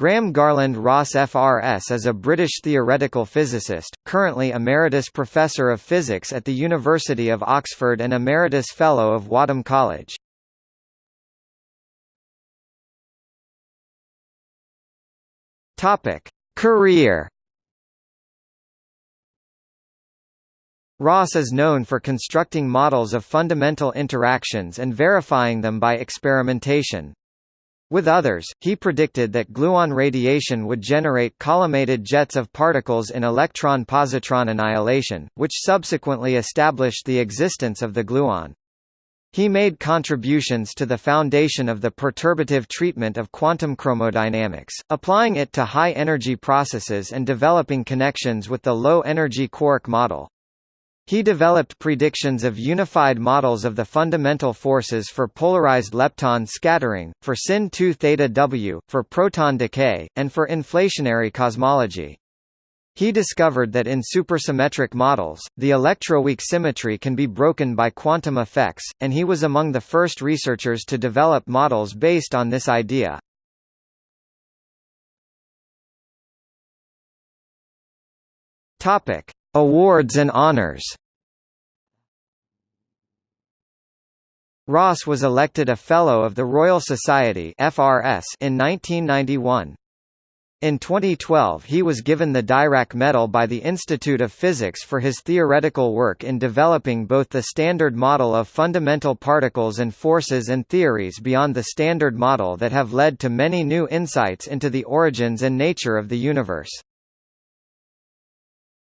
Graham Garland Ross FRS is a British theoretical physicist, currently Emeritus Professor of Physics at the University of Oxford and Emeritus Fellow of Wadham College. Career Ross is known for constructing models of fundamental interactions and verifying them by experimentation. With others, he predicted that gluon radiation would generate collimated jets of particles in electron-positron annihilation, which subsequently established the existence of the gluon. He made contributions to the foundation of the perturbative treatment of quantum chromodynamics, applying it to high-energy processes and developing connections with the low-energy quark model. He developed predictions of unified models of the fundamental forces for polarized lepton scattering, for sin 2 theta W, for proton decay, and for inflationary cosmology. He discovered that in supersymmetric models, the electroweak symmetry can be broken by quantum effects, and he was among the first researchers to develop models based on this idea. Topic: Awards and honors Ross was elected a Fellow of the Royal Society FRS in 1991. In 2012 he was given the Dirac Medal by the Institute of Physics for his theoretical work in developing both the Standard Model of fundamental particles and forces and theories beyond the Standard Model that have led to many new insights into the origins and nature of the universe.